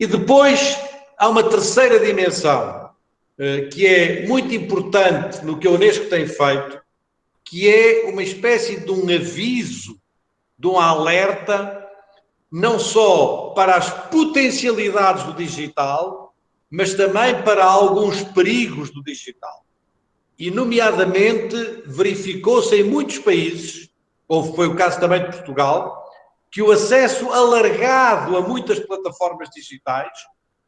E depois há uma terceira dimensão, eh, que é muito importante no que a Unesco tem feito, que é uma espécie de um aviso, de um alerta, não só para as potencialidades do digital, mas também para alguns perigos do digital. E, nomeadamente, verificou-se em muitos países, ou foi o caso também de Portugal, que o acesso alargado a muitas plataformas digitais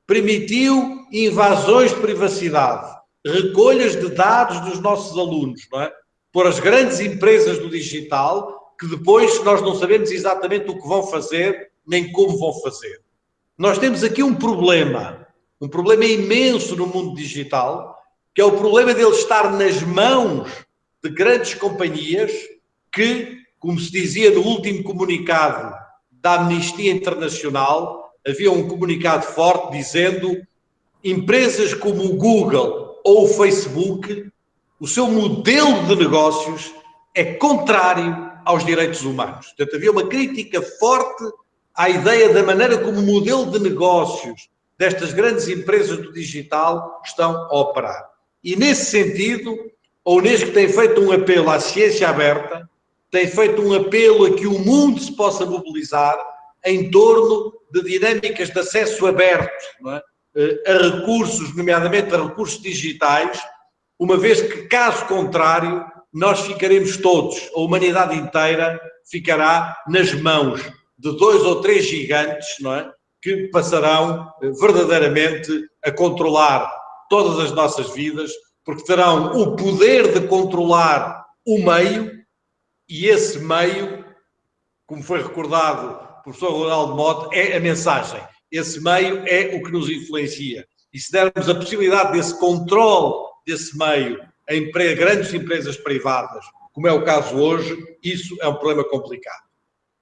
permitiu invasões de privacidade, recolhas de dados dos nossos alunos, não é? Por as grandes empresas do digital, que depois nós não sabemos exatamente o que vão fazer, nem como vão fazer. Nós temos aqui um problema, um problema imenso no mundo digital, que é o problema dele estar nas mãos de grandes companhias que como se dizia no último comunicado da Amnistia Internacional, havia um comunicado forte dizendo empresas como o Google ou o Facebook, o seu modelo de negócios é contrário aos direitos humanos. Portanto, havia uma crítica forte à ideia da maneira como o modelo de negócios destas grandes empresas do digital estão a operar. E, nesse sentido, a Unesco tem feito um apelo à ciência aberta, tem feito um apelo a que o mundo se possa mobilizar em torno de dinâmicas de acesso aberto é? Eh, a recursos, nomeadamente a recursos digitais, uma vez que, caso contrário, nós ficaremos todos, a humanidade inteira ficará nas mãos de dois ou três gigantes, é? Que passarão eh, verdadeiramente a controlar todas as nossas vidas, porque terão o poder de controlar o meio e esse meio, como foi recordado por professor Ronaldo Mote, é a mensagem. Esse meio é o que nos influencia. E se dermos a possibilidade desse controle desse meio em grandes empresas privadas, como é o caso hoje, isso é um problema complicado.